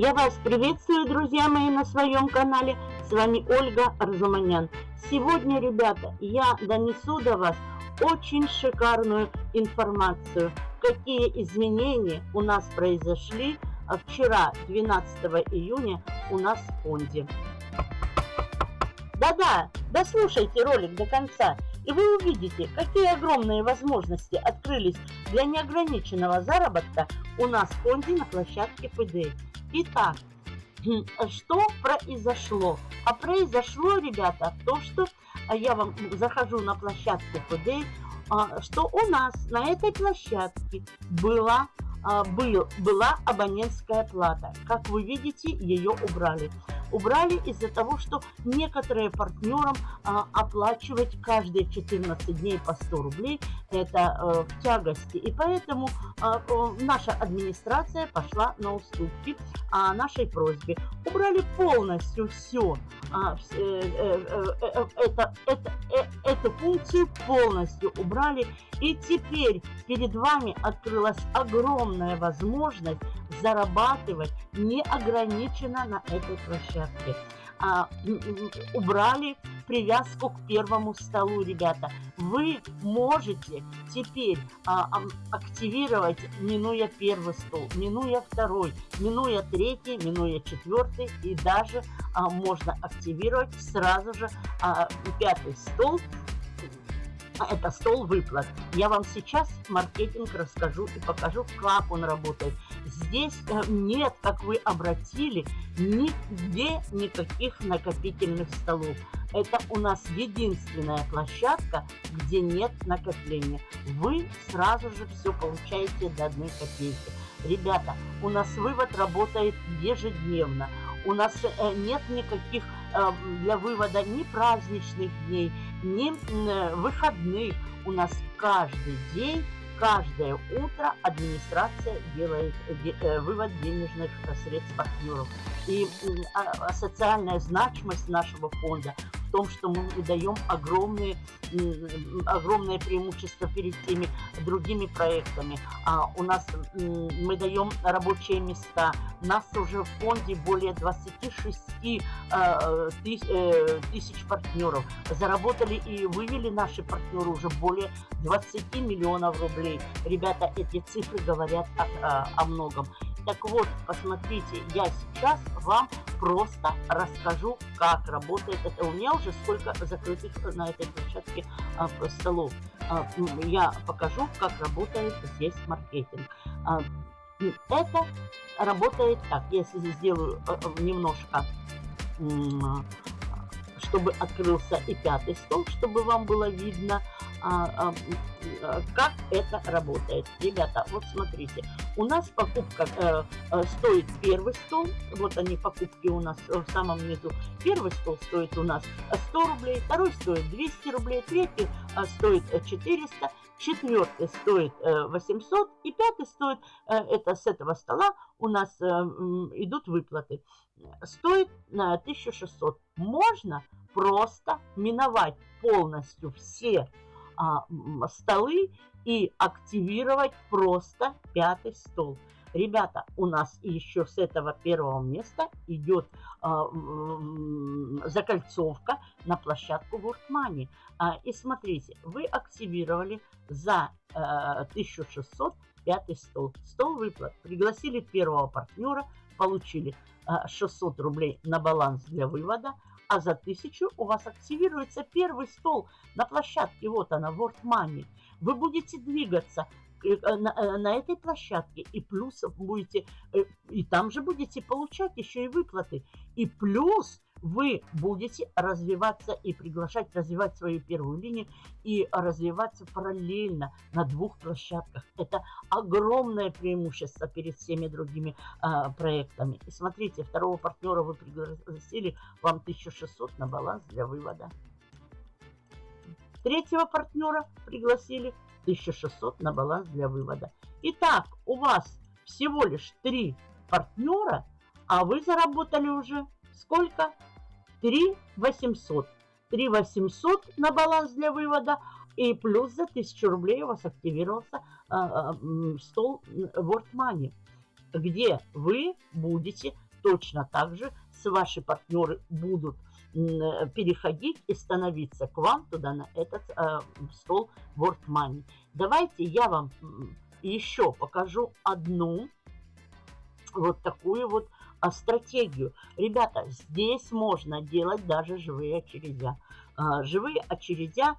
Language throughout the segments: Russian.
Я вас приветствую, друзья мои, на своем канале. С вами Ольга Арзуманян. Сегодня, ребята, я донесу до вас очень шикарную информацию, какие изменения у нас произошли вчера, 12 июня, у нас в фонде. Да-да, дослушайте ролик до конца, и вы увидите, какие огромные возможности открылись для неограниченного заработка у нас в фонде на площадке ПД. Итак, что произошло? А произошло, ребята, то, что а, я вам захожу на площадку ПД, а, что у нас на этой площадке была, а, был, была абонентская плата. Как вы видите, ее убрали убрали из-за того, что некоторые партнерам а, оплачивать каждые 14 дней по 100 рублей это а, в тягости. И поэтому а, наша администрация пошла на уступки а, нашей просьбе. Убрали полностью все. Э, э, э, это, это, э, эту функцию полностью убрали. И теперь перед вами открылась огромная возможность зарабатывать неограниченно на этой площадке. А, убрали привязку к первому столу, ребята. Вы можете теперь а, активировать, минуя первый стол, минуя второй, минуя третий, минуя четвертый, и даже а, можно активировать сразу же а, пятый стол, это стол выплат. Я вам сейчас маркетинг расскажу и покажу, как он работает. Здесь э, нет, как вы обратили, нигде никаких накопительных столов. Это у нас единственная площадка, где нет накопления. Вы сразу же все получаете до одной копейки. Ребята, у нас вывод работает ежедневно. У нас э, нет никаких э, для вывода ни праздничных дней, ни выходных. У нас каждый день каждое утро администрация делает э, вывод денежных средств партнеров. И а, социальная значимость нашего фонда том, что мы даем огромные, огромное преимущество перед теми другими проектами. А у нас мы даем рабочие места. Нас уже в фонде более 26 а, тысяч, э, тысяч партнеров. Заработали и вывели наши партнеры уже более 20 миллионов рублей. Ребята, эти цифры говорят о, о многом. Так вот, посмотрите, я сейчас вам просто расскажу, как работает это. У меня уже сколько закрытых на этой площадке а, столов. А, я покажу, как работает здесь маркетинг. А, это работает так. Если сделаю а, а, немножко чтобы открылся и пятый стол, чтобы вам было видно, а, а, а, как это работает. Ребята, вот смотрите, у нас покупка э, э, стоит первый стол, вот они покупки у нас в самом низу. Первый стол стоит у нас 100 рублей, второй стоит 200 рублей, третий э, стоит 400, четвертый стоит 800 и пятый стоит, это с этого стола у нас идут выплаты, стоит на 1600. Можно просто миновать полностью все а, столы и активировать просто пятый стол. Ребята, у нас еще с этого первого места идет а, закольцовка на площадку World Money. А, и смотрите, вы активировали за а, 1600 пятый стол. Стол выплат. Пригласили первого партнера, получили а, 600 рублей на баланс для вывода а за 1000 у вас активируется первый стол на площадке, вот она, World Money. Вы будете двигаться э, э, на, э, на этой площадке и плюс будете, и там же будете получать еще и выплаты. И плюс вы будете развиваться и приглашать развивать свою первую линию и развиваться параллельно на двух площадках. Это огромное преимущество перед всеми другими а, проектами. И смотрите, второго партнера вы пригласили, вам 1600 на баланс для вывода. Третьего партнера пригласили 1600 на баланс для вывода. Итак, у вас всего лишь три партнера, а вы заработали уже сколько? 3 800. 3 800 на баланс для вывода, и плюс за 1000 рублей у вас активировался а, а, стол World Money, где вы будете точно так же, с ваши партнеры будут переходить и становиться к вам туда, на этот э, стол World Money. Давайте я вам еще покажу одну вот такую вот а, стратегию. Ребята, здесь можно делать даже живые очередя. А, живые очередя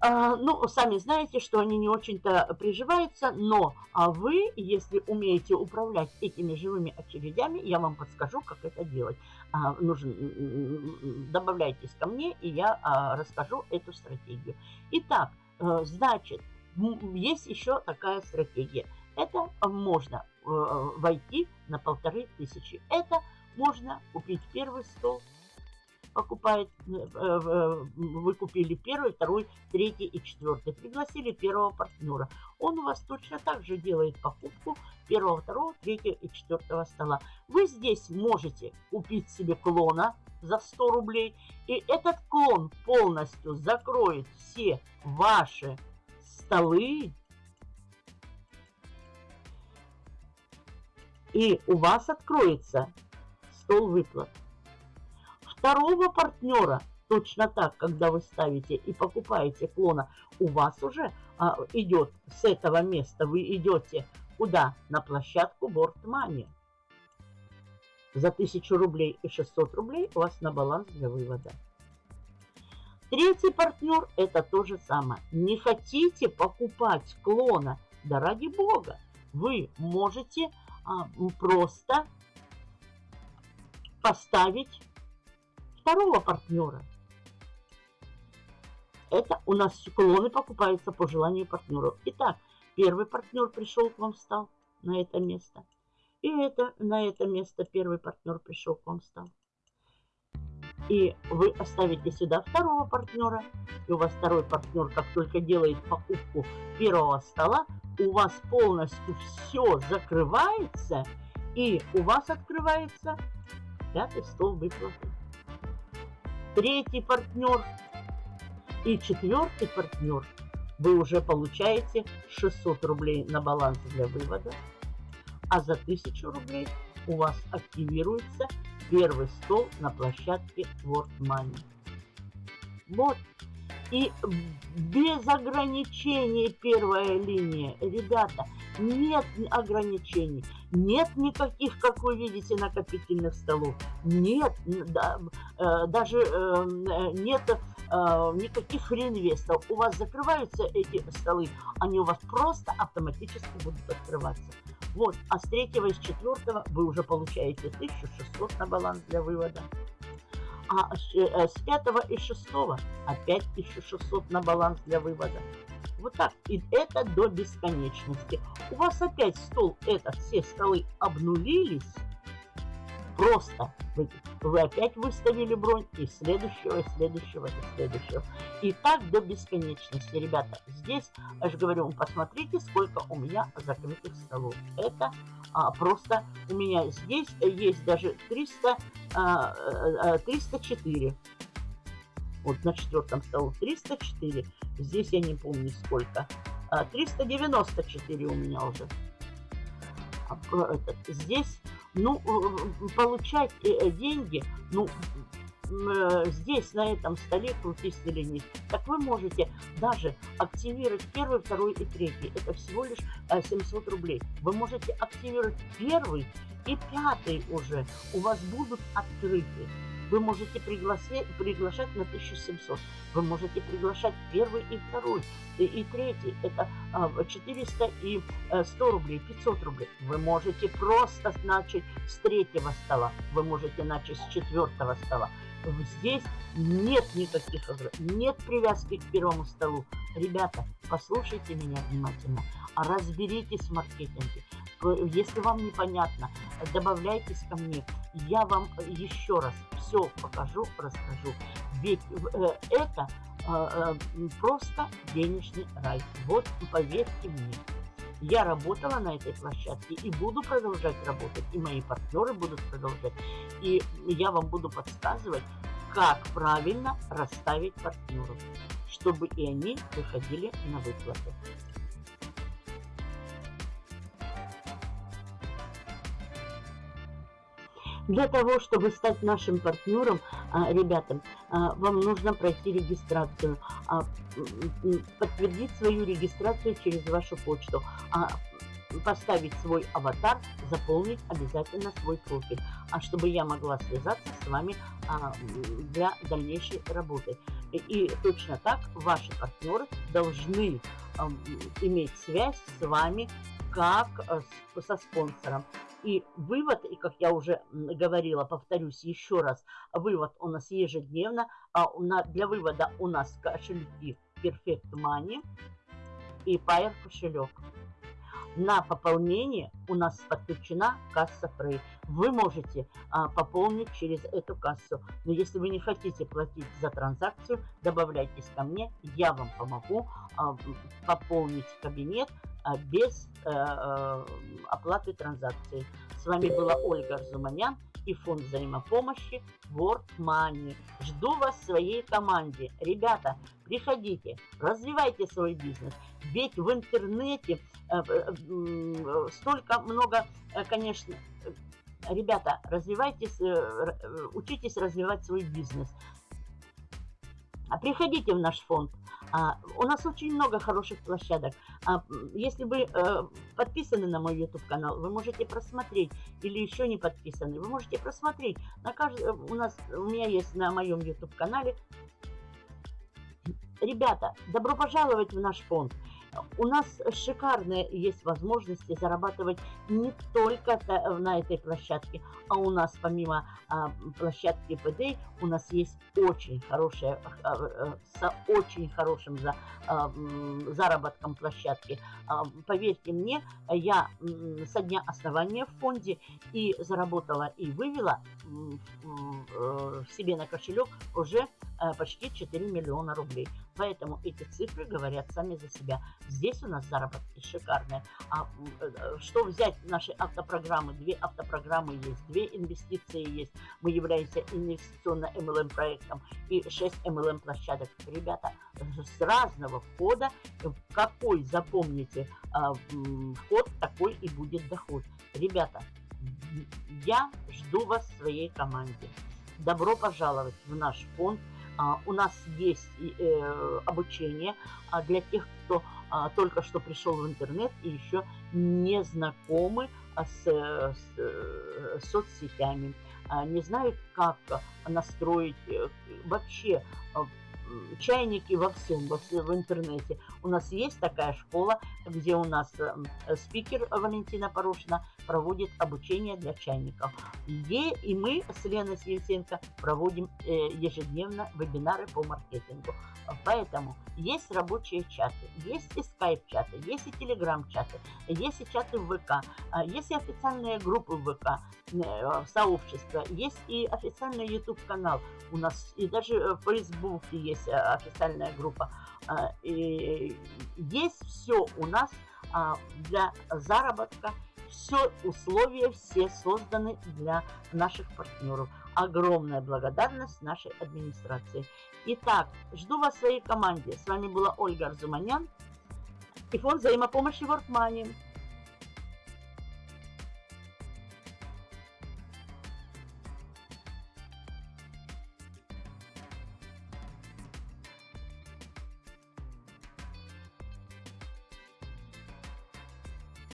а, ну, сами знаете, что они не очень-то приживаются, но а вы, если умеете управлять этими живыми очередями, я вам подскажу, как это делать. А, нужен, добавляйтесь ко мне, и я а, расскажу эту стратегию. Итак, а, значит, есть еще такая стратегия. Это можно войти на полторы тысячи. Это можно купить первый стол, покупает, э, э, вы купили первый, второй, третий и четвертый. Пригласили первого партнера. Он у вас точно так же делает покупку первого, второго, третьего и четвертого стола. Вы здесь можете купить себе клона за 100 рублей. И этот клон полностью закроет все ваши столы. И у вас откроется стол выплат второго партнера точно так, когда вы ставите и покупаете клона, у вас уже а, идет с этого места, вы идете куда? На площадку Money. За 1000 рублей и 600 рублей у вас на баланс для вывода. Третий партнер это то же самое. Не хотите покупать клона? Да ради бога, вы можете просто поставить второго партнера. Это у нас клоны покупаются по желанию партнеров. Итак, первый партнер пришел к вам, встал на это место. И это, на это место первый партнер пришел к вам, встал. И вы оставите сюда второго партнера. И у вас второй партнер, как только делает покупку первого стола, у вас полностью все закрывается. И у вас открывается пятый стол выплаты третий партнер и четвертый партнер, вы уже получаете 600 рублей на баланс для вывода, а за 1000 рублей у вас активируется первый стол на площадке World Money. Вот. И без ограничений первая линия. Ребята, нет ограничений. Нет никаких, как вы видите, накопительных столов. Нет, да, э, даже э, нет э, никаких реинвестов. У вас закрываются эти столы, они у вас просто автоматически будут открываться. Вот, а с третьего и с четвертого вы уже получаете 1600 на баланс для вывода. А с пятого и шестого опять 1600 на баланс для вывода. Вот так. И это до бесконечности. У вас опять стол этот, все столы обнулились. Просто вы, вы опять выставили бронь и следующего, и следующего, и следующего. И так до бесконечности, ребята. Здесь, я же говорю, посмотрите, сколько у меня закрытых столов. Это а, просто у меня здесь есть даже 300, а, 304 вот на четвертом столу 304. Здесь я не помню сколько. 394 а, у меня уже. А, этот, здесь, ну, э, получать э, э, деньги, ну, здесь, на этом столе, крутись или нет. Так вы можете даже активировать первый, второй и третий. Это всего лишь 700 рублей. Вы можете активировать первый и пятый уже. У вас будут открыты. Вы можете приглашать, приглашать на 1700. Вы можете приглашать первый и второй, и, и третий. Это а, 400 и 100 э, рублей, 500 рублей. Вы можете просто начать с третьего стола. Вы можете начать с четвертого стола. Здесь нет никаких нет привязки к первому столу. Ребята, послушайте меня внимательно, разберитесь в маркетинге. Если вам непонятно, добавляйтесь ко мне. Я вам еще раз все покажу, расскажу. Ведь э, это а, просто денежный рай. Вот поверьте мне. Я работала на этой площадке и буду продолжать работать, и мои партнеры будут продолжать. И я вам буду подсказывать, как правильно расставить партнеров, чтобы и они выходили на выплаты. Для того, чтобы стать нашим партнером, а, ребята, а, вам нужно пройти регистрацию, а, подтвердить свою регистрацию через вашу почту, поставить свой аватар, заполнить обязательно свой профиль, чтобы я могла связаться с вами для дальнейшей работы. И точно так ваши партнеры должны иметь связь с вами как со спонсором. И вывод, и как я уже говорила, повторюсь еще раз, вывод у нас ежедневно. А для вывода у нас кошельки Perfect Money и Pair кошелек. На пополнение у нас подключена касса Free. Вы можете а, пополнить через эту кассу. Но если вы не хотите платить за транзакцию, добавляйтесь ко мне, я вам помогу а, пополнить кабинет без а, а, оплаты транзакции. С вами была Ольга Арзуманян и фонд взаимопомощи World Money. Жду вас в своей команде. Ребята, приходите, развивайте свой бизнес. Ведь в интернете э, э, столько много, э, конечно, ребята, развивайтесь, учитесь развивать свой бизнес. А приходите в наш фонд. А, у нас очень много хороших площадок. А, если вы э, подписаны на мой YouTube канал, вы можете просмотреть, или еще не подписаны, вы можете просмотреть. На кажд... у, нас, у меня есть на моем YouTube канале. Ребята, добро пожаловать в наш фонд. У нас шикарные есть возможности зарабатывать не только на этой площадке, а у нас помимо а, площадки ПД, у нас есть очень хорошая, а, а, с очень хорошим а, заработком площадки. Поверьте мне, я со дня основания в фонде и заработала и вывела э, себе на кошелек уже почти 4 миллиона рублей. Поэтому эти цифры говорят сами за себя. Здесь у нас заработки шикарные. А э, что взять наши автопрограммы? Две автопрограммы есть, две инвестиции есть. Мы являемся инвестиционно-МЛМ проектом и 6 МЛМ площадок. Ребята, с разного входа, какой запомните вход, такой и будет доход. Ребята, я жду вас в своей команде. Добро пожаловать в наш фонд у нас есть э, обучение а, для тех, кто а, только что пришел в интернет и еще не знакомы с, с, с соцсетями, не знают, как настроить э, вообще чайники во всем, во в интернете. У нас есть такая школа, где у нас э, спикер Валентина Порошина проводит обучение для чайников. И, и мы с Леной Свирсенко проводим э, ежедневно вебинары по маркетингу. Поэтому есть рабочие чаты, есть и скайп-чаты, есть и телеграм-чаты, есть и чаты в ВК, а, есть и официальные группы в ВК, э, сообщества, есть и официальный YouTube-канал у нас, и даже в Фейсбуке есть э, официальная группа. А, и есть все у нас а, для заработка, все условия все созданы для наших партнеров. Огромная благодарность нашей администрации. Итак, жду вас в своей команде. С вами была Ольга Арзуманян и фонд взаимопомощи World Money.